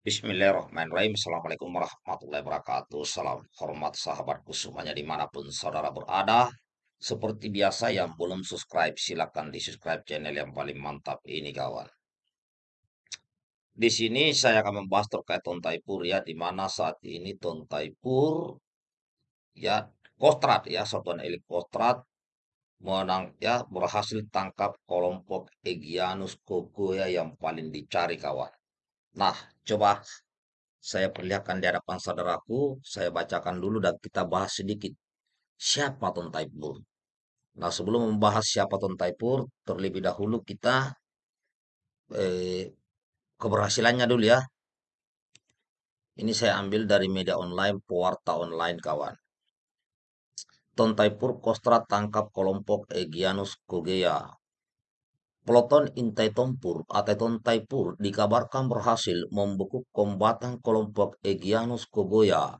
Bismillahirrahmanirrahim. Assalamualaikum warahmatullahi wabarakatuh. Salam hormat sahabatku semuanya di mana pun saudara berada. Seperti biasa yang belum subscribe silahkan di subscribe channel yang paling mantap ini kawan. Di sini saya akan membahas terkait Tontaipur ya, di mana saat ini Tontaipur ya Kostrat ya satuan elit Kostrat menang ya berhasil tangkap kelompok Egyanus Kokoya yang paling dicari kawan. Nah, coba saya perlihatkan di hadapan saudaraku, saya bacakan dulu dan kita bahas sedikit siapa Tontaipur. Nah, sebelum membahas siapa Tontaipur, terlebih dahulu kita eh, keberhasilannya dulu ya. Ini saya ambil dari media online, Pewarta Online kawan. Tontaipur Kostrat tangkap kelompok Egyanus Kogea Peloton Intai Tompur atau Tontaipur dikabarkan berhasil membekuk kombatan kelompok Egyanus Kogoya.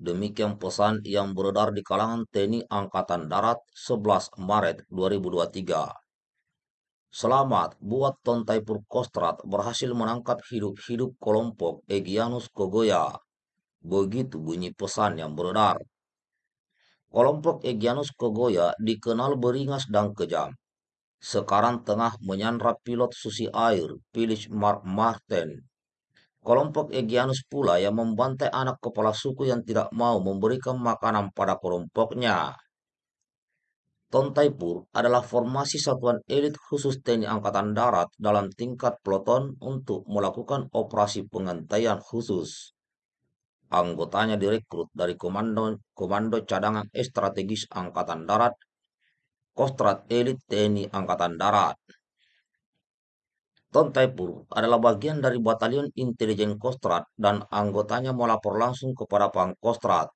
Demikian pesan yang beredar di kalangan TNI Angkatan Darat 11 Maret 2023. Selamat buat Tontaipur Kostrat berhasil menangkap hidup-hidup kelompok Egyanus Kogoya. Begitu bunyi pesan yang beredar. Kelompok Egyanus Kogoya dikenal beringas dan kejam sekarang tengah menyandra pilot susi air Phyllis Mark Martin. Kelompok Egyanus pula yang membantai anak kepala suku yang tidak mau memberikan makanan pada kelompoknya. Tontaipur adalah formasi satuan elit khusus TNI Angkatan Darat dalam tingkat peloton untuk melakukan operasi pengantaian khusus. Anggotanya direkrut dari Komando, Komando Cadangan Strategis Angkatan Darat Kostrat Elit TNI Angkatan Darat. Tontaipur adalah bagian dari Batalion Intelijen Kostrat dan anggotanya melapor langsung kepada Pangkostrat.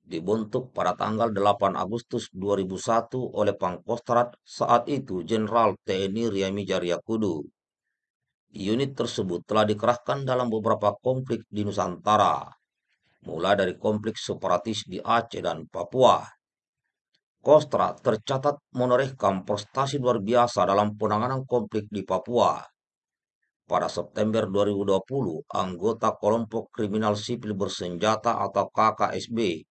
Dibentuk pada tanggal 8 Agustus 2001 oleh Pangkostrat saat itu Jenderal TNI Riami Jariakudu. Unit tersebut telah dikerahkan dalam beberapa konflik di Nusantara, mulai dari konflik separatis di Aceh dan Papua Kostra tercatat menorehkan prestasi luar biasa dalam penanganan konflik di Papua. Pada September 2020, anggota kelompok kriminal sipil bersenjata atau KKSB,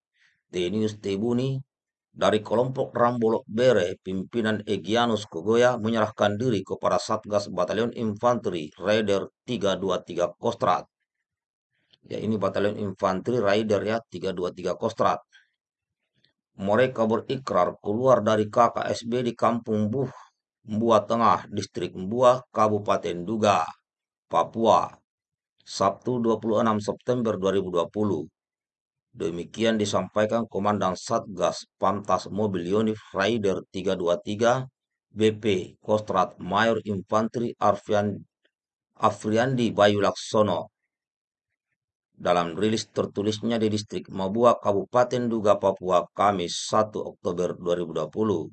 Tenius Tebuni, dari kelompok Rambolok Bere, pimpinan Egyanus Kogoya menyerahkan diri kepada Satgas Batalion Infanteri Raider 323 Kostrat. Ya, ini Batalion Infanteri Raider ya, 323 Kostrat mereka berikrar keluar dari KKSB di Kampung Buh, Mbua Tengah, Distrik Mbua, Kabupaten Duga, Papua, Sabtu 26 September 2020. Demikian disampaikan Komandan Satgas Pantas Mobil Unit Rider 323 BP Kostrat Mayor Infanteri Arfian Afriandi Bayu Laksono dalam rilis tertulisnya di distrik Mabua, Kabupaten Duga, Papua, Kamis 1 Oktober 2020.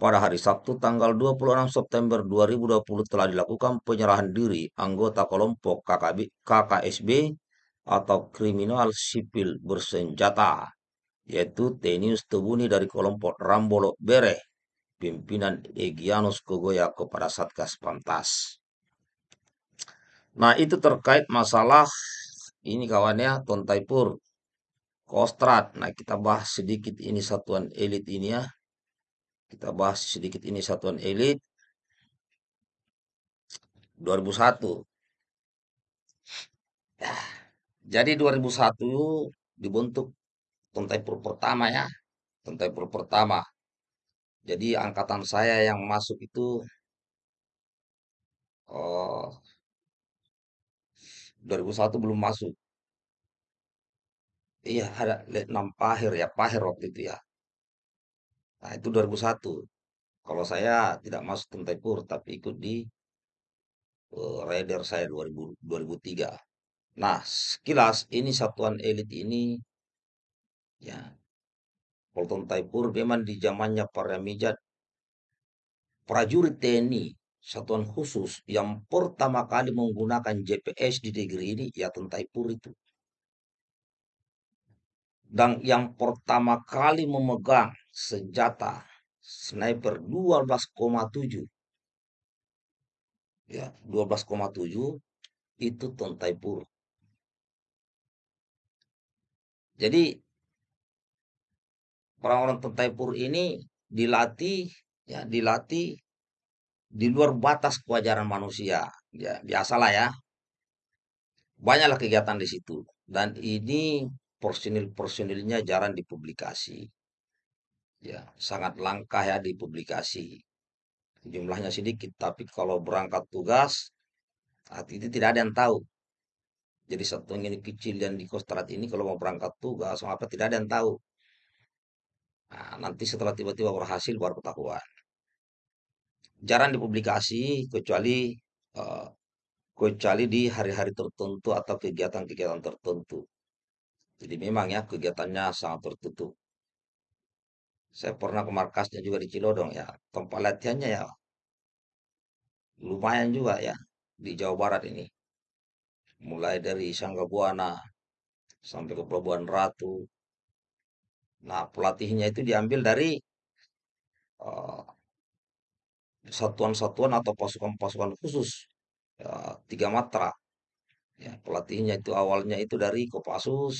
Pada hari Sabtu tanggal 26 September 2020 telah dilakukan penyerahan diri anggota kelompok KKB, KKSB atau kriminal sipil bersenjata, yaitu Tenius Tebuni dari kelompok Rambolo Bere, pimpinan Egyanus Kogoya kepada Satgas Pantas. Nah, itu terkait masalah ini kawannya Tontaipur, Kostrat. Nah, kita bahas sedikit ini satuan elit ini ya. Kita bahas sedikit ini satuan elit 2001. Ya, jadi 2001 dibentuk Tontaipur pertama ya. Tontaipur pertama. Jadi angkatan saya yang masuk itu oh, 2001 belum masuk. Iya, ada Letnan Pahir ya, Pahir waktu itu ya. Nah, itu 2001. Kalau saya tidak masuk Tentaipur, tapi ikut di uh, Raider saya 2000, 2003. Nah, sekilas ini satuan elit ini, ya, Polton Taipur memang di zamannya para mijat prajurit TNI satuan khusus yang pertama kali menggunakan JPS di negeri ini ya Tentaipur itu. Dan yang pertama kali memegang senjata sniper 12,7 ya 12,7 itu Tontai Pur. Jadi orang-orang Tontai Pur ini dilatih ya dilatih di luar batas kewajaran manusia. Ya, biasalah ya. Banyaklah kegiatan di situ. Dan ini personil-personilnya jarang dipublikasi. Ya, sangat langka ya dipublikasi. Jumlahnya sedikit, tapi kalau berangkat tugas, itu tidak ada yang tahu. Jadi satu ini kecil yang di Kostrad ini kalau mau berangkat tugas, apa tidak ada yang tahu. Nah, nanti setelah tiba-tiba berhasil baru ketahuan. Jarang dipublikasi kecuali uh, kecuali di hari-hari tertentu atau kegiatan-kegiatan tertentu. Jadi memang ya kegiatannya sangat tertutup. Saya pernah ke markasnya juga di Cilodong ya. Tempat latihannya ya lumayan juga ya di Jawa Barat ini. Mulai dari Sanggabuana sampai ke Pelabuhan Ratu. Nah, pelatihnya itu diambil dari uh, satuan-satuan atau pasukan-pasukan khusus ya, tiga matra. Ya, pelatihnya itu awalnya itu dari Kopassus,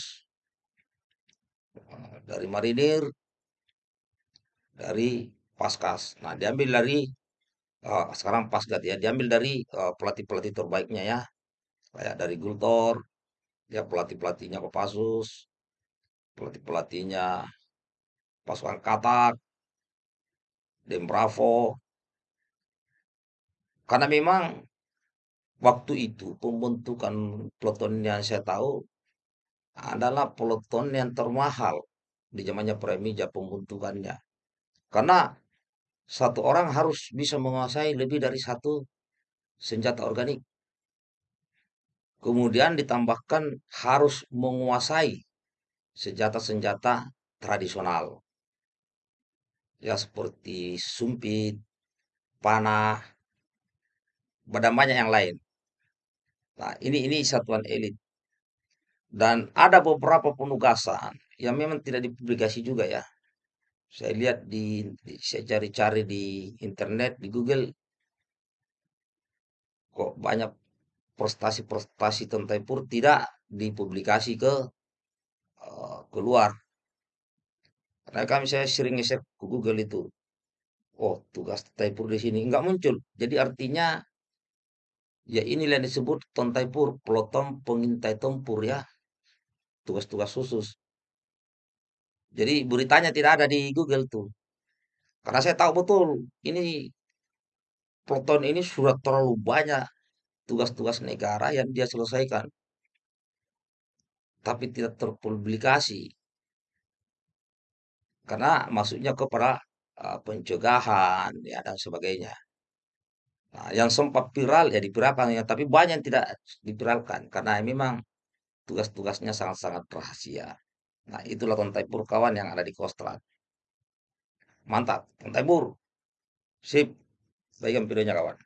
uh, dari Marinir, dari Paskas. Nah, diambil dari uh, sekarang Pasgat ya, diambil dari pelatih-pelatih terbaiknya ya. Kayak dari Gultor, ya pelatih-pelatihnya Kopassus, pelatih-pelatihnya pasukan Katak, Dem Bravo. Karena memang waktu itu pembentukan peloton yang saya tahu adalah peloton yang termahal di zamannya Premija pembentukannya. Karena satu orang harus bisa menguasai lebih dari satu senjata organik. Kemudian ditambahkan harus menguasai senjata-senjata tradisional. Ya seperti sumpit, panah, dan banyak yang lain. Nah, ini ini satuan elit. Dan ada beberapa penugasan yang memang tidak dipublikasi juga ya. Saya lihat di, di saya cari-cari di internet, di Google kok banyak prestasi-prestasi tentang pur tidak dipublikasi ke uh, keluar. Karena kami saya sering ngeset ke Google itu. Oh, tugas Taipur di sini nggak muncul. Jadi artinya Ya inilah yang disebut Tontaipur, peloton pengintai tempur ya. Tugas-tugas khusus. Jadi beritanya tidak ada di Google tuh. Karena saya tahu betul, ini peloton ini sudah terlalu banyak tugas-tugas negara yang dia selesaikan. Tapi tidak terpublikasi. Karena maksudnya kepada uh, pencegahan ya dan sebagainya. Nah, yang sempat viral ya dipiralkan ya, tapi banyak yang tidak dipiralkan karena memang tugas-tugasnya sangat-sangat rahasia. Nah, itulah Tontai Pur kawan yang ada di Kostrad. Mantap, Tontai Pur. Sip. Baikkan videonya kawan.